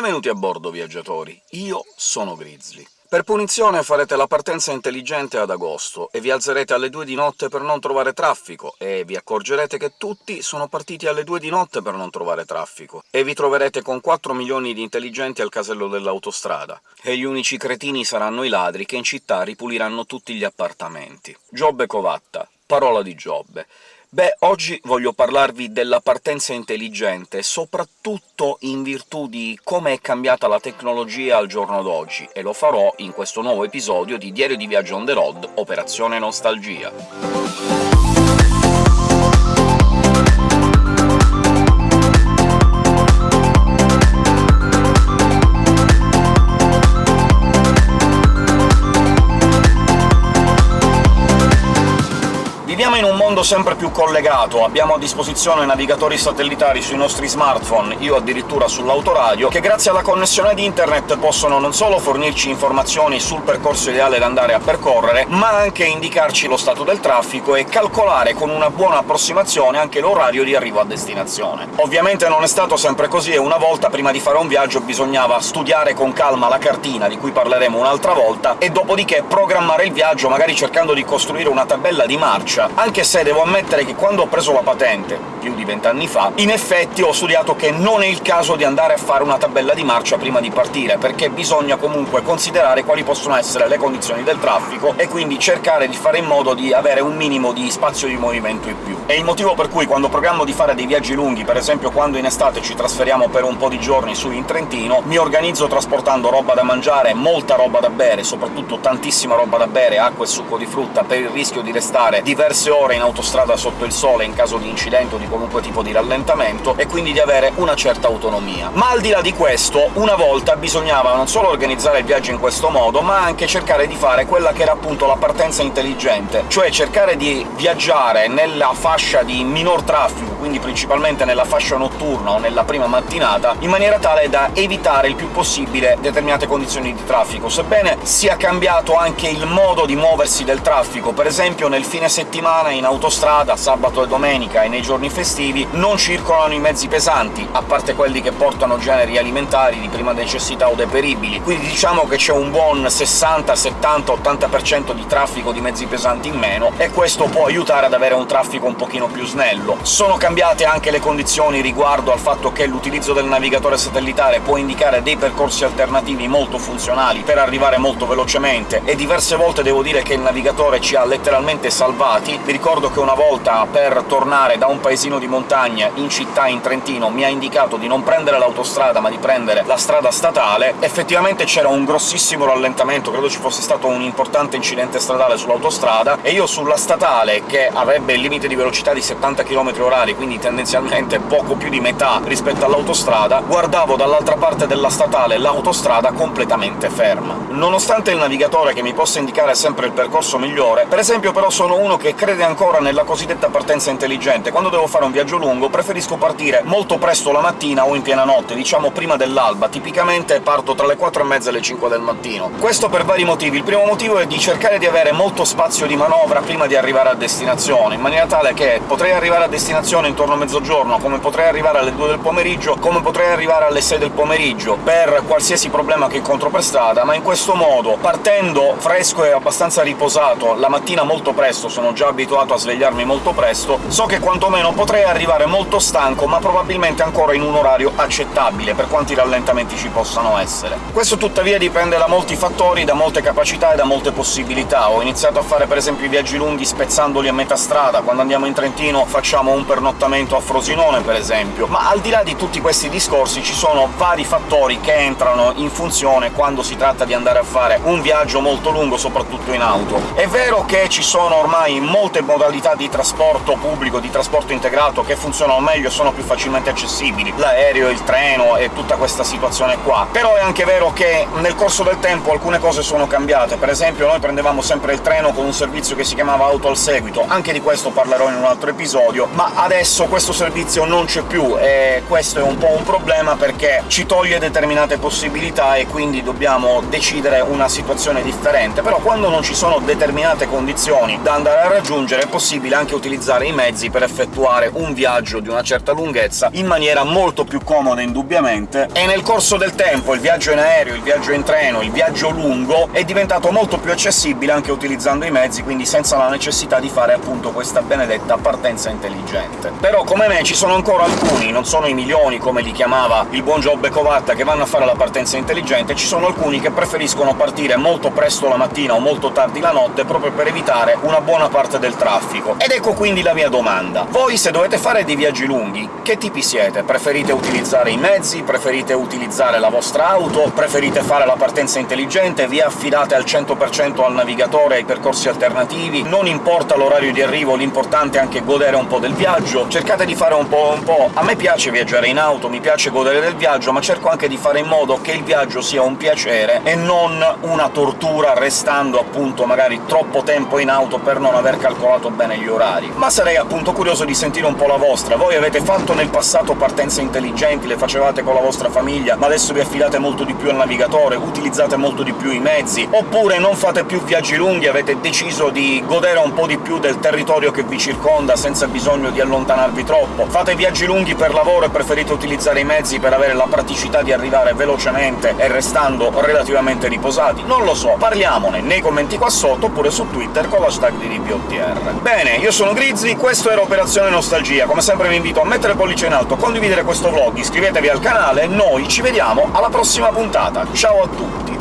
Benvenuti a bordo, viaggiatori. Io sono Grizzly. Per punizione farete la partenza intelligente ad agosto, e vi alzerete alle due di notte per non trovare traffico, e vi accorgerete che tutti sono partiti alle due di notte per non trovare traffico, e vi troverete con 4 milioni di intelligenti al casello dell'autostrada, e gli unici cretini saranno i ladri che in città ripuliranno tutti gli appartamenti. Giobbe Covatta. Parola di Giobbe. Beh, oggi voglio parlarvi della partenza intelligente, soprattutto in virtù di come è cambiata la tecnologia al giorno d'oggi, e lo farò in questo nuovo episodio di Diario di Viaggio on the road, Operazione Nostalgia. Viviamo in un mondo sempre più collegato, abbiamo a disposizione navigatori satellitari sui nostri smartphone, io addirittura sull'autoradio, che grazie alla connessione di internet possono non solo fornirci informazioni sul percorso ideale da andare a percorrere, ma anche indicarci lo stato del traffico e calcolare con una buona approssimazione anche l'orario di arrivo a destinazione. Ovviamente non è stato sempre così, e una volta prima di fare un viaggio bisognava studiare con calma la cartina, di cui parleremo un'altra volta, e dopodiché programmare il viaggio, magari cercando di costruire una tabella di marcia, anche se devo ammettere che quando ho preso la patente, più di vent'anni fa, in effetti ho studiato che non è il caso di andare a fare una tabella di marcia prima di partire, perché bisogna comunque considerare quali possono essere le condizioni del traffico, e quindi cercare di fare in modo di avere un minimo di spazio di movimento in più. È il motivo per cui quando programmo di fare dei viaggi lunghi, per esempio quando in estate ci trasferiamo per un po' di giorni su in Trentino, mi organizzo trasportando roba da mangiare, molta roba da bere, soprattutto tantissima roba da bere, acqua e succo di frutta, per il rischio di restare diverse ore in autostrada sotto il sole in caso di incidente o di qualunque tipo di rallentamento, e quindi di avere una certa autonomia. Ma al di là di questo, una volta bisognava non solo organizzare il viaggio in questo modo, ma anche cercare di fare quella che era appunto la partenza intelligente, cioè cercare di viaggiare nella fascia di minor traffico, quindi principalmente nella fascia notturna o nella prima mattinata, in maniera tale da evitare il più possibile determinate condizioni di traffico, sebbene sia cambiato anche il modo di muoversi del traffico. Per esempio nel fine settimana in autostrada, sabato e domenica e nei giorni festivi, non circolano i mezzi pesanti, a parte quelli che portano generi alimentari di prima necessità o deperibili, quindi diciamo che c'è un buon 60, 70, 80% di traffico di mezzi pesanti in meno, e questo può aiutare ad avere un traffico un pochino più snello. Sono cambiate anche le condizioni riguardo al fatto che l'utilizzo del navigatore satellitare può indicare dei percorsi alternativi molto funzionali per arrivare molto velocemente, e diverse volte devo dire che il navigatore ci ha letteralmente salvati, vi ricordo che una volta, per tornare da un paesino di montagna in città in Trentino, mi ha indicato di non prendere l'autostrada, ma di prendere la strada statale. Effettivamente c'era un grossissimo rallentamento, credo ci fosse stato un importante incidente stradale sull'autostrada, e io sulla statale, che avrebbe il limite di velocità di 70 km h quindi tendenzialmente poco più di metà rispetto all'autostrada, guardavo dall'altra parte della statale l'autostrada completamente ferma. Nonostante il navigatore che mi possa indicare sempre il percorso migliore, per esempio però sono uno che crede ancora nella cosiddetta partenza intelligente. Quando devo fare un viaggio lungo preferisco partire molto presto la mattina o in piena notte, diciamo prima dell'alba. Tipicamente parto tra le 4 e mezza e le 5 del mattino. Questo per vari motivi. Il primo motivo è di cercare di avere molto spazio di manovra prima di arrivare a destinazione, in maniera tale che potrei arrivare a destinazione intorno a mezzogiorno, come potrei arrivare alle 2 del pomeriggio, come potrei arrivare alle 6 del pomeriggio, per qualsiasi problema che incontro per strada, ma in questo modo, partendo fresco e abbastanza riposato la mattina molto presto, sono già abituato a svegliarmi molto presto, so che quantomeno potrei arrivare molto stanco, ma probabilmente ancora in un orario accettabile, per quanti rallentamenti ci possano essere. Questo tuttavia dipende da molti fattori, da molte capacità e da molte possibilità. Ho iniziato a fare per esempio i viaggi lunghi spezzandoli a metà strada, quando andiamo in Trentino facciamo un pernottamento a Frosinone, per esempio, ma al di là di tutti questi discorsi ci sono vari fattori che entrano in funzione quando si tratta di andare a fare un viaggio molto lungo, soprattutto in auto. È vero che ci sono ormai molte modalità di trasporto pubblico, di trasporto integrato, che funzionano meglio e sono più facilmente accessibili, l'aereo, il treno e tutta questa situazione qua. Però è anche vero che nel corso del tempo alcune cose sono cambiate, per esempio noi prendevamo sempre il treno con un servizio che si chiamava auto al seguito, anche di questo parlerò in un altro episodio, ma adesso questo servizio non c'è più, e questo è un po' un problema perché ci toglie determinate possibilità e quindi dobbiamo decidere una situazione differente. Però quando non ci sono determinate condizioni da andare a raggiungere, è possibile anche utilizzare i mezzi per effettuare un viaggio di una certa lunghezza in maniera molto più comoda indubbiamente, e nel corso del tempo il viaggio in aereo, il viaggio in treno, il viaggio lungo è diventato molto più accessibile anche utilizzando i mezzi, quindi senza la necessità di fare appunto questa benedetta partenza intelligente. Però come me ci sono ancora alcuni, non sono i milioni come li chiamava il buon Giobbe Covatta, che vanno a fare la partenza intelligente, ci sono alcuni che preferiscono partire molto presto la mattina o molto tardi la notte proprio per evitare una buona parte del traffico. Ed ecco quindi la mia domanda. Voi, se dovete fare dei viaggi lunghi, che tipi siete? Preferite utilizzare i mezzi? Preferite utilizzare la vostra auto? Preferite fare la partenza intelligente? Vi affidate al 100% al navigatore e ai percorsi alternativi? Non importa l'orario di arrivo, l'importante è anche godere un po' del viaggio? Cercate di fare un po' un po'... A me piace viaggiare in auto, mi piace godere del viaggio, ma cerco anche di fare in modo che il viaggio sia un piacere e non una tortura, restando appunto magari troppo tempo in auto per non aver calcolato bene gli orari. Ma sarei appunto curioso di sentire un po' la vostra. Voi avete fatto nel passato partenze intelligenti, le facevate con la vostra famiglia, ma adesso vi affidate molto di più al navigatore, utilizzate molto di più i mezzi, oppure non fate più viaggi lunghi, avete deciso di godere un po' di più del territorio che vi circonda senza bisogno di allontanarvi troppo. Fate viaggi lunghi per lavoro e preferite utilizzare i mezzi per avere la praticità di arrivare velocemente e restando relativamente riposati? Non lo so, parliamone nei commenti qua sotto, oppure su Twitter con l'hashtag di RPOTR. Bene, io sono Grizzly, questo era Operazione Nostalgia. Come sempre vi invito a mettere pollice in alto, condividere questo vlog, iscrivetevi al canale noi ci vediamo alla prossima puntata. Ciao a tutti!